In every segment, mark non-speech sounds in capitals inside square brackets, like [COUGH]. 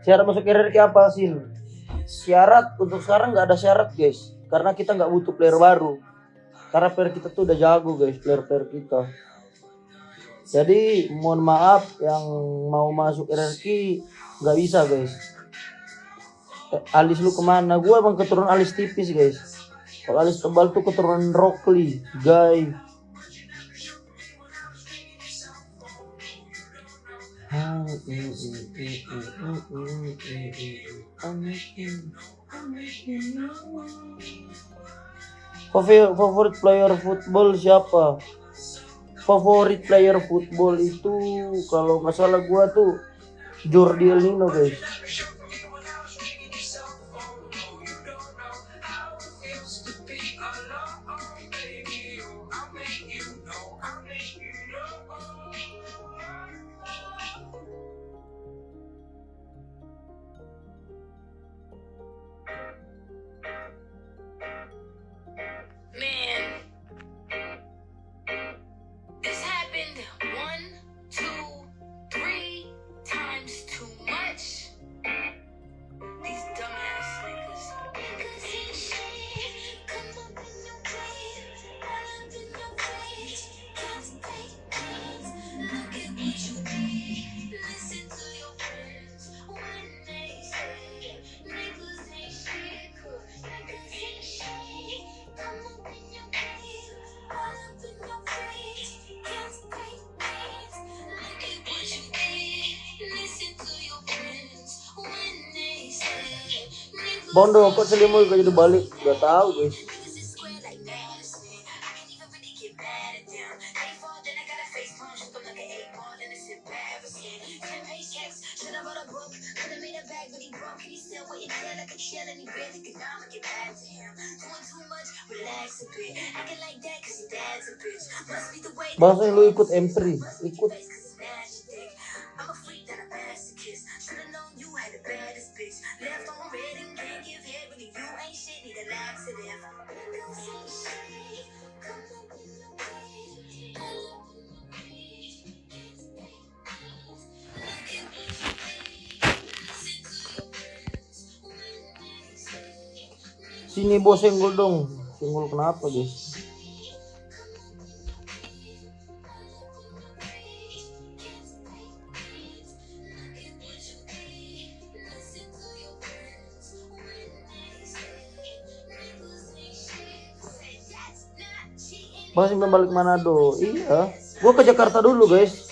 Syarat masuk RRQ apa sih? Syarat untuk sekarang nggak ada syarat guys, karena kita nggak butuh player baru. Karena player kita tuh udah jago guys, player-player kita. Jadi mohon maaf yang mau masuk RRQ nggak bisa guys. Eh, alis lu ke mana? Gua emang keturunan alis tipis guys. Kalau alis tebal tuh keturunan Rockly, guys. Favorit player football siapa? Favorit player football itu kalau nggak salah gua tuh Jordi Elnino guys. Bondo kok selimut gak jadi balik? Gak tahu guys. Bahasa lu ikut M3, ikut. Sini bos senggol dong. Senggol kenapa guys? Masih belum balik Manado. Iya. Gua ke Jakarta dulu guys.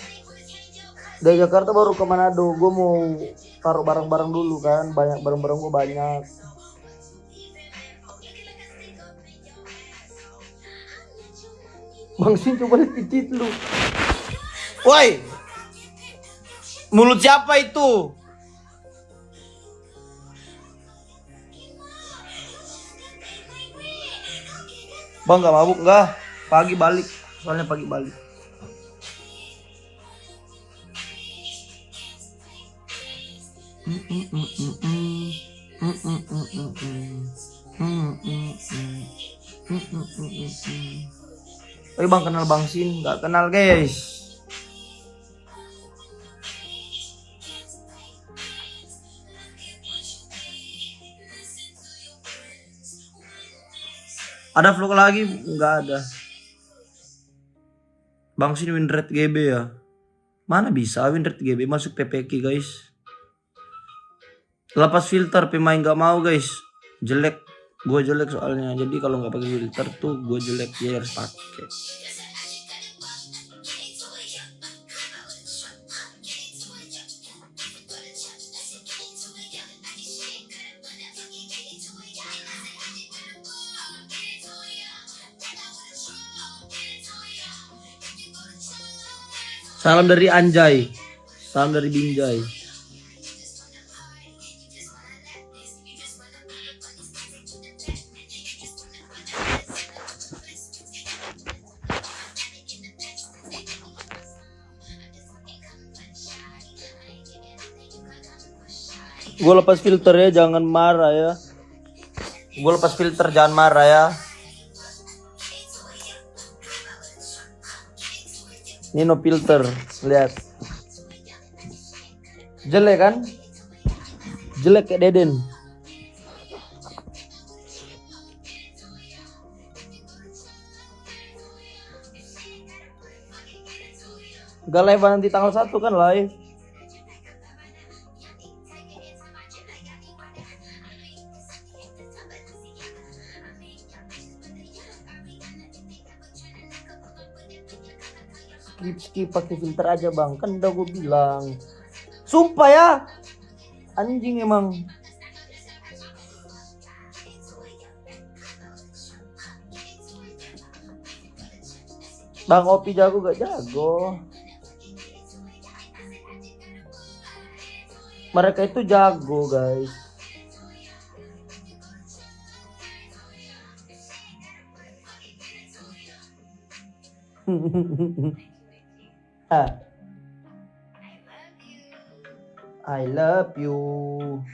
Dari Jakarta baru ke Manado. Gua mau taruh barang-barang dulu kan. Banyak barang-barang gua banyak. Bang Sin coba lihat titit lu. Woi. Mulut siapa itu? Bang nggak mabuk nggak? Pagi balik. Soalnya pagi balik. Tapi bang kenal bang Sin, nggak kenal guys. Ada vlog lagi? Nggak ada. Bang Sin win rate GB ya? Mana bisa win rate GB masuk PPK guys? Lepas filter pemain nggak mau guys. Jelek. Gue jelek soalnya. Jadi kalau nggak pakai filter tuh gue jelek ya harus pakai. Salam dari Anjay. Salam dari Binjai. Gue lepas filter ya, jangan marah ya. Gue lepas filter, jangan marah ya. Ini no filter, lihat. Jelek kan? jelek kayak Deden Gak live nanti tanggal 1 kan live skip pakai filter aja bang. Kan udah gue bilang. Sumpah ya. Anjing emang. Bang Opi jago gak? Jago. Mereka itu jago guys [LAUGHS] Ah. I love you.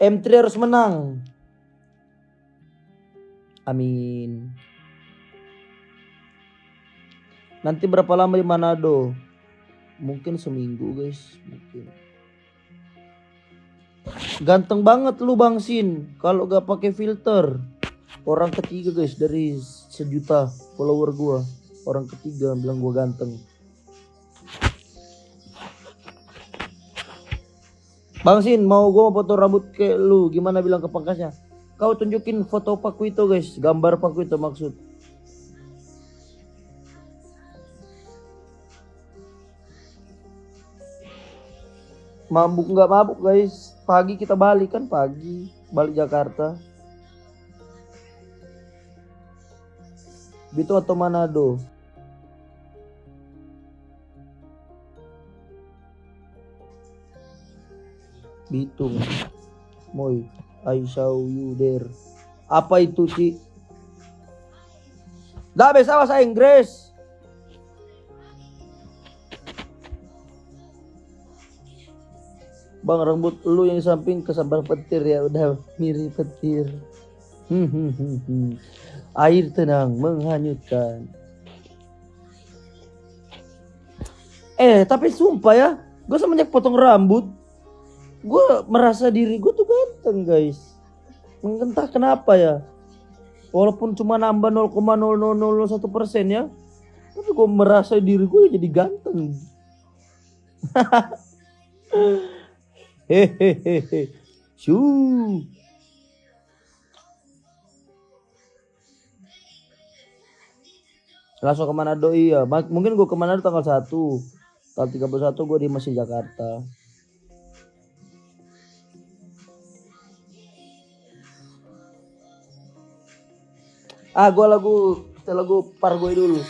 M3 harus menang. Amin. Nanti berapa lama di Manado? Mungkin seminggu guys, mungkin. Ganteng banget lu Bang Sin kalau gak pakai filter. Orang ketiga guys dari sejuta follower gua. Orang ketiga bilang gua ganteng. Bang Sin mau gua foto rambut kayak lu gimana bilang ke pangkasnya? Kau tunjukin foto paku itu guys, gambar paku itu maksud. Mabuk nggak mabuk guys, pagi kita balik kan pagi balik Jakarta. Bitung atau Manado? Bitung. Moy, I saw you there. Apa itu, Ci? Dah bisa bahasa Inggris. Bang rambut lu yang samping kesambar petir ya udah mirip petir. Hmm, hmm, hmm. Air tenang menghanyutkan. Eh tapi sumpah ya, gue semenjak potong rambut, gue merasa diri gue tuh ganteng guys. Entah kenapa ya. Walaupun cuma nambah 0,0001 persen ya, tapi gue merasa diri gue jadi ganteng. [LAUGHS] Hehehe. Shoo. Langsung ke Manado iya. Mungkin gue ke Manado tanggal 1. Tanggal 31 gue di masih Jakarta. Ah, gue lagu lagu Pargoy dulu.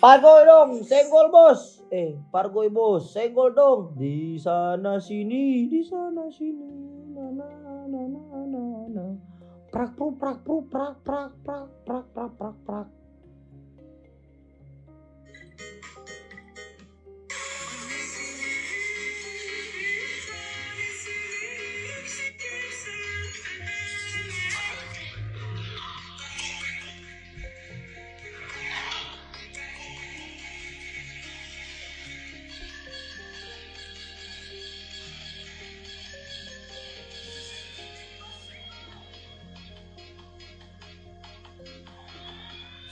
Pargoy dong, senggol bos. Eh, Pargoy bos, senggol dong. Di sana sini, di sana sini. Na na na na na. Prak pru prak prak prak prak prak prak prak prak.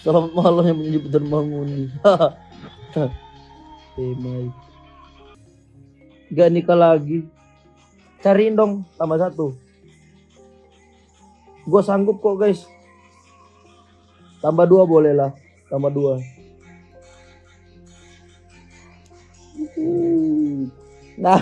Selamat malam yang menjadi dan bangun. Temai. [LAUGHS] Gak nikah lagi. Cariin dong tambah satu. Gue sanggup kok guys. Tambah dua boleh lah. Tambah dua. [LAUGHS] Nah.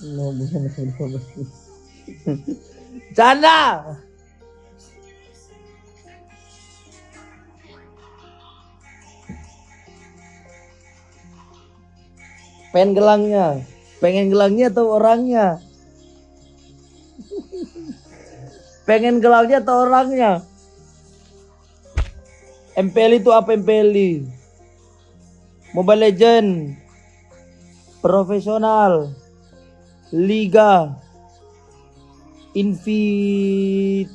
No, no, [LAUGHS] Canda. Pengen gelangnya, pengen gelangnya atau orangnya? pengen gelangnya atau orangnya? MPL itu apa MPL? Mobile Legend, profesional. Liga. Invitation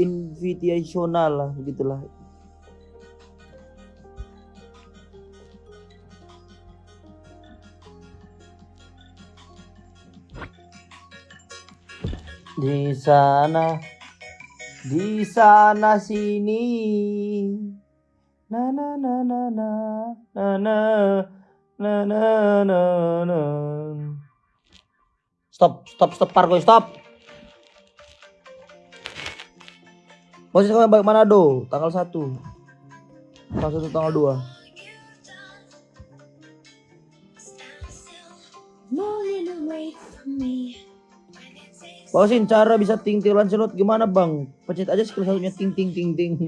invitational lah begitulah. Di sana di sana sini na na na na na na na na na na na stop stop stop parkour stop. Posisi kalian balik Manado tanggal 1 tanggal 1 tanggal 2 Pausin cara bisa ting ting Lancelot. Gimana bang? Pencet aja skill satunya ting ting ting ting. [LAUGHS]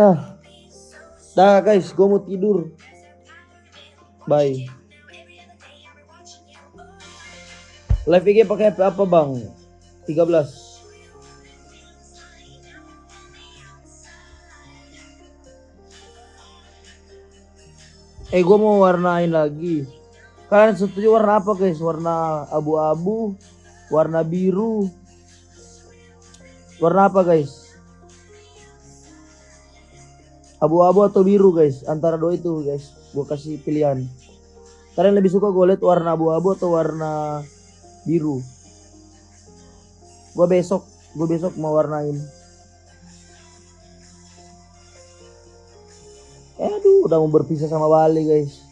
Nah, dah guys, gue mau tidur. Bye. Live IG pakai apa bang? 13 Eh gue mau warnain lagi Kalian setuju warna apa guys? Warna abu-abu Warna biru Warna apa guys? Abu-abu atau biru guys? Antara dua itu guys. Gue kasih pilihan. Kalian lebih suka gue lihat warna abu-abu atau warna biru. Gue besok Gue besok mau warnain. Aduh, udah mau berpisah sama Bali, guys.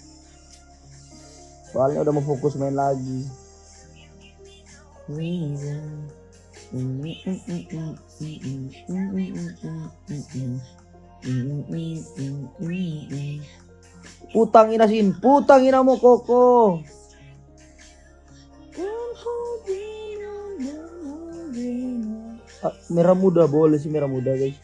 Soalnya udah mau fokus main lagi. Putangin asin, putangin mo koko. Ah, merah muda boleh sih merah muda guys.